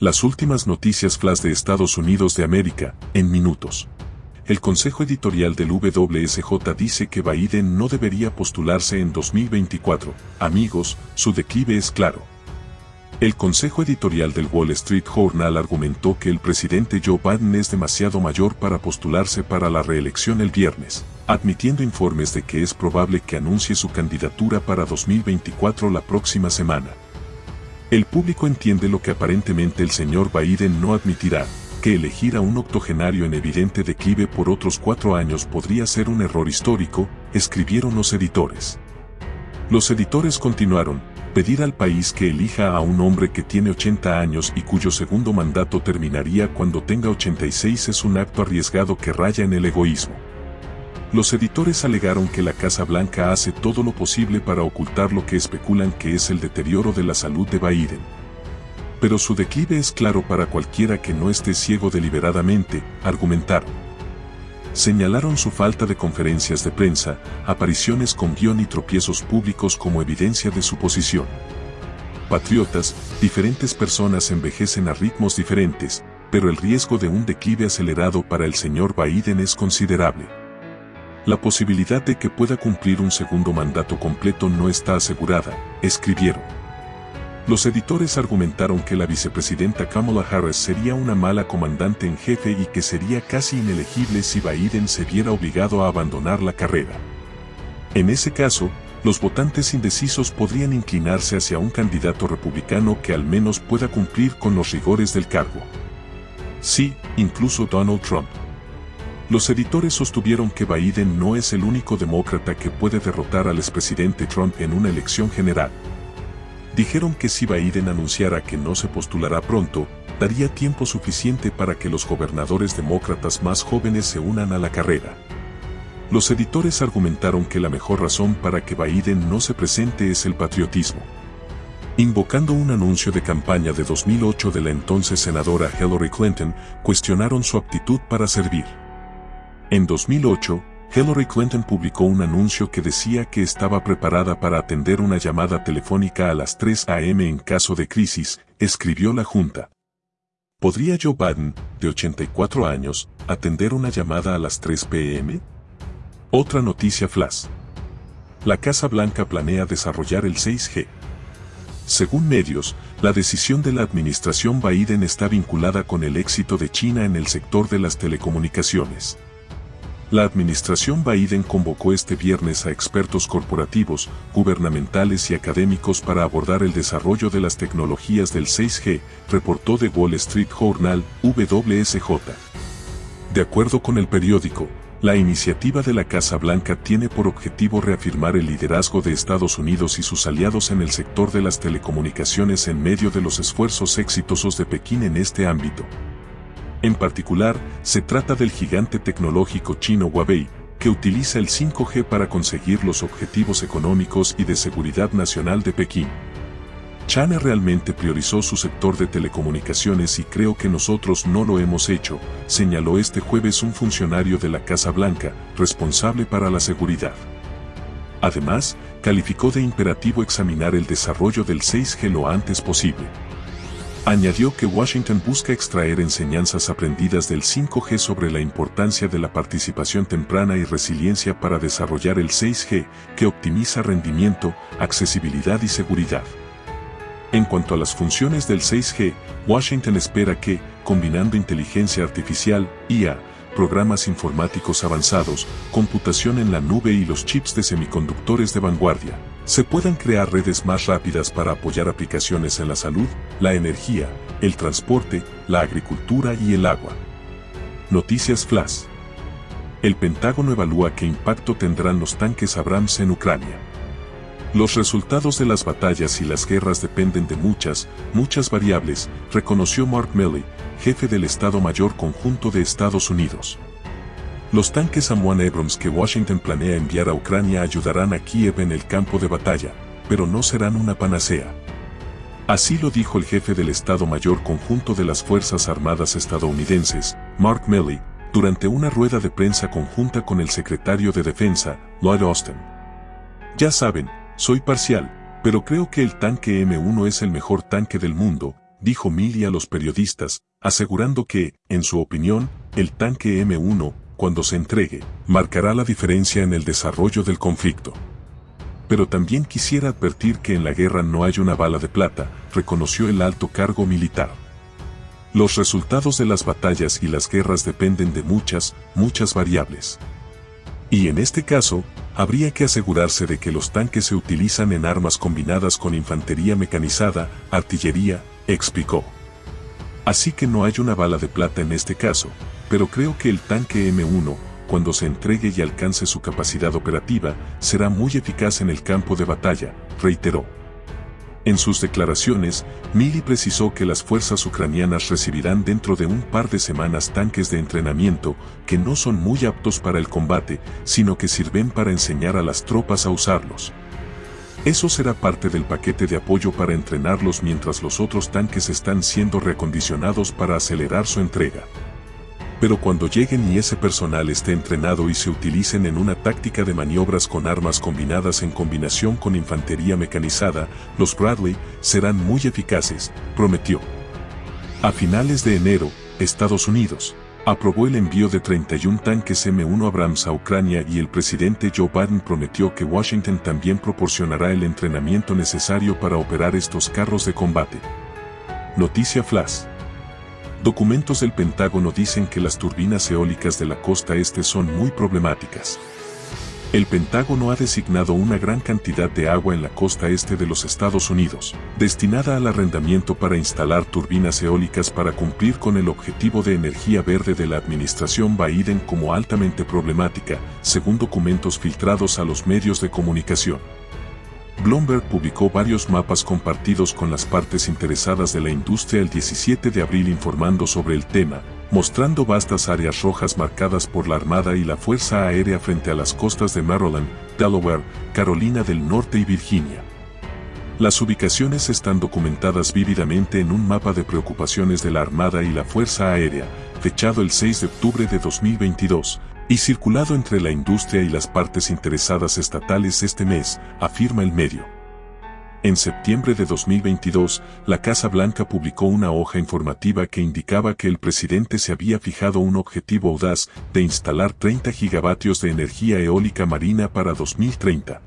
Las últimas noticias flash de Estados Unidos de América, en minutos. El consejo editorial del WSJ dice que Biden no debería postularse en 2024. Amigos, su declive es claro. El consejo editorial del Wall Street Journal argumentó que el presidente Joe Biden es demasiado mayor para postularse para la reelección el viernes, admitiendo informes de que es probable que anuncie su candidatura para 2024 la próxima semana. El público entiende lo que aparentemente el señor Biden no admitirá, que elegir a un octogenario en evidente declive por otros cuatro años podría ser un error histórico, escribieron los editores. Los editores continuaron, pedir al país que elija a un hombre que tiene 80 años y cuyo segundo mandato terminaría cuando tenga 86 es un acto arriesgado que raya en el egoísmo. Los editores alegaron que la Casa Blanca hace todo lo posible para ocultar lo que especulan que es el deterioro de la salud de Biden. Pero su declive es claro para cualquiera que no esté ciego deliberadamente, argumentaron. Señalaron su falta de conferencias de prensa, apariciones con guion y tropiezos públicos como evidencia de su posición. Patriotas, diferentes personas envejecen a ritmos diferentes, pero el riesgo de un declive acelerado para el señor Biden es considerable. La posibilidad de que pueda cumplir un segundo mandato completo no está asegurada, escribieron. Los editores argumentaron que la vicepresidenta Kamala Harris sería una mala comandante en jefe y que sería casi inelegible si Biden se viera obligado a abandonar la carrera. En ese caso, los votantes indecisos podrían inclinarse hacia un candidato republicano que al menos pueda cumplir con los rigores del cargo. Sí, incluso Donald Trump. Los editores sostuvieron que Biden no es el único demócrata que puede derrotar al expresidente Trump en una elección general. Dijeron que si Biden anunciara que no se postulará pronto, daría tiempo suficiente para que los gobernadores demócratas más jóvenes se unan a la carrera. Los editores argumentaron que la mejor razón para que Biden no se presente es el patriotismo. Invocando un anuncio de campaña de 2008 de la entonces senadora Hillary Clinton, cuestionaron su aptitud para servir. En 2008, Hillary Clinton publicó un anuncio que decía que estaba preparada para atender una llamada telefónica a las 3 a.m. en caso de crisis, escribió la Junta. ¿Podría Joe Biden, de 84 años, atender una llamada a las 3 p.m.? Otra noticia flash. La Casa Blanca planea desarrollar el 6G. Según medios, la decisión de la administración Biden está vinculada con el éxito de China en el sector de las telecomunicaciones. La administración Biden convocó este viernes a expertos corporativos, gubernamentales y académicos para abordar el desarrollo de las tecnologías del 6G, reportó The Wall Street Journal, WSJ. De acuerdo con el periódico, la iniciativa de la Casa Blanca tiene por objetivo reafirmar el liderazgo de Estados Unidos y sus aliados en el sector de las telecomunicaciones en medio de los esfuerzos exitosos de Pekín en este ámbito. En particular, se trata del gigante tecnológico chino Huawei, que utiliza el 5G para conseguir los objetivos económicos y de seguridad nacional de Pekín. China realmente priorizó su sector de telecomunicaciones y creo que nosotros no lo hemos hecho, señaló este jueves un funcionario de la Casa Blanca, responsable para la seguridad. Además, calificó de imperativo examinar el desarrollo del 6G lo antes posible. Añadió que Washington busca extraer enseñanzas aprendidas del 5G sobre la importancia de la participación temprana y resiliencia para desarrollar el 6G, que optimiza rendimiento, accesibilidad y seguridad. En cuanto a las funciones del 6G, Washington espera que, combinando inteligencia artificial, IA, programas informáticos avanzados, computación en la nube y los chips de semiconductores de vanguardia, se puedan crear redes más rápidas para apoyar aplicaciones en la salud, la energía, el transporte, la agricultura y el agua. Noticias Flash. El Pentágono evalúa qué impacto tendrán los tanques Abrams en Ucrania. Los resultados de las batallas y las guerras dependen de muchas, muchas variables, reconoció Mark Milley, jefe del Estado Mayor Conjunto de Estados Unidos. Los tanques Amwan Abrams que Washington planea enviar a Ucrania ayudarán a Kiev en el campo de batalla, pero no serán una panacea. Así lo dijo el jefe del Estado Mayor Conjunto de las Fuerzas Armadas estadounidenses, Mark Milley, durante una rueda de prensa conjunta con el secretario de Defensa, Lloyd Austin. Ya saben, soy parcial, pero creo que el tanque M1 es el mejor tanque del mundo, dijo Milley a los periodistas, asegurando que, en su opinión, el tanque M1, cuando se entregue, marcará la diferencia en el desarrollo del conflicto. Pero también quisiera advertir que en la guerra no hay una bala de plata, reconoció el alto cargo militar. Los resultados de las batallas y las guerras dependen de muchas, muchas variables. Y en este caso, habría que asegurarse de que los tanques se utilizan en armas combinadas con infantería mecanizada, artillería, explicó. Así que no hay una bala de plata en este caso, pero creo que el tanque M1, cuando se entregue y alcance su capacidad operativa, será muy eficaz en el campo de batalla, reiteró. En sus declaraciones, Mili precisó que las fuerzas ucranianas recibirán dentro de un par de semanas tanques de entrenamiento que no son muy aptos para el combate, sino que sirven para enseñar a las tropas a usarlos. Eso será parte del paquete de apoyo para entrenarlos mientras los otros tanques están siendo reacondicionados para acelerar su entrega. Pero cuando lleguen y ese personal esté entrenado y se utilicen en una táctica de maniobras con armas combinadas en combinación con infantería mecanizada, los Bradley serán muy eficaces, prometió. A finales de enero, Estados Unidos aprobó el envío de 31 tanques M1 Abrams a Ucrania y el presidente Joe Biden prometió que Washington también proporcionará el entrenamiento necesario para operar estos carros de combate. Noticia Flash. Documentos del Pentágono dicen que las turbinas eólicas de la costa este son muy problemáticas. El Pentágono ha designado una gran cantidad de agua en la costa este de los Estados Unidos, destinada al arrendamiento para instalar turbinas eólicas para cumplir con el objetivo de energía verde de la administración Biden como altamente problemática, según documentos filtrados a los medios de comunicación. Bloomberg publicó varios mapas compartidos con las partes interesadas de la industria el 17 de abril informando sobre el tema, mostrando vastas áreas rojas marcadas por la Armada y la Fuerza Aérea frente a las costas de Maryland, Delaware, Carolina del Norte y Virginia. Las ubicaciones están documentadas vívidamente en un mapa de preocupaciones de la Armada y la Fuerza Aérea, fechado el 6 de octubre de 2022, y circulado entre la industria y las partes interesadas estatales este mes, afirma el medio. En septiembre de 2022, la Casa Blanca publicó una hoja informativa que indicaba que el presidente se había fijado un objetivo audaz de instalar 30 gigavatios de energía eólica marina para 2030.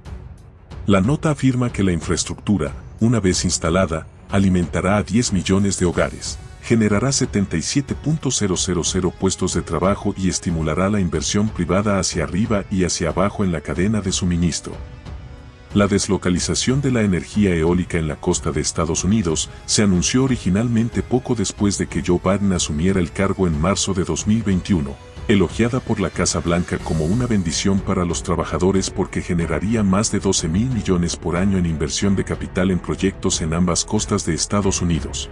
La nota afirma que la infraestructura, una vez instalada, alimentará a 10 millones de hogares generará 77.000 puestos de trabajo y estimulará la inversión privada hacia arriba y hacia abajo en la cadena de suministro. La deslocalización de la energía eólica en la costa de Estados Unidos se anunció originalmente poco después de que Joe Biden asumiera el cargo en marzo de 2021, elogiada por la Casa Blanca como una bendición para los trabajadores porque generaría más de 12 mil millones por año en inversión de capital en proyectos en ambas costas de Estados Unidos.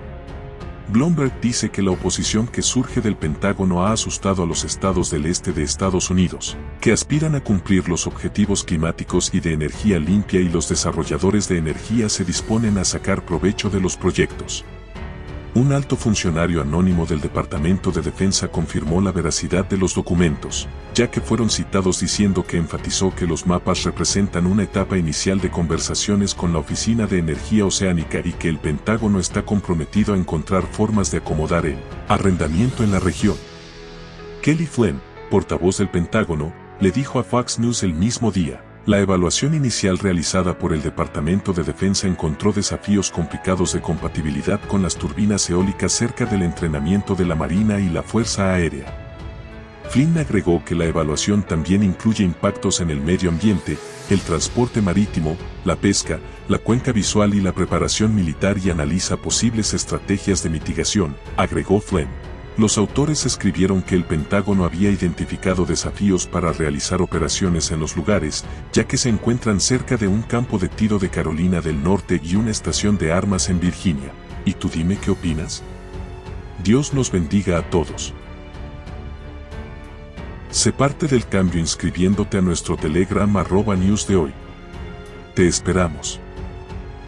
Bloomberg dice que la oposición que surge del Pentágono ha asustado a los estados del este de Estados Unidos, que aspiran a cumplir los objetivos climáticos y de energía limpia y los desarrolladores de energía se disponen a sacar provecho de los proyectos. Un alto funcionario anónimo del Departamento de Defensa confirmó la veracidad de los documentos, ya que fueron citados diciendo que enfatizó que los mapas representan una etapa inicial de conversaciones con la Oficina de Energía Oceánica y que el Pentágono está comprometido a encontrar formas de acomodar el arrendamiento en la región. Kelly Flynn, portavoz del Pentágono, le dijo a Fox News el mismo día, la evaluación inicial realizada por el Departamento de Defensa encontró desafíos complicados de compatibilidad con las turbinas eólicas cerca del entrenamiento de la Marina y la Fuerza Aérea. Flynn agregó que la evaluación también incluye impactos en el medio ambiente, el transporte marítimo, la pesca, la cuenca visual y la preparación militar y analiza posibles estrategias de mitigación, agregó Flynn. Los autores escribieron que el Pentágono había identificado desafíos para realizar operaciones en los lugares, ya que se encuentran cerca de un campo de tiro de Carolina del Norte y una estación de armas en Virginia. ¿Y tú dime qué opinas? Dios nos bendiga a todos. Sé parte del cambio inscribiéndote a nuestro Telegram arroba news de hoy. Te esperamos.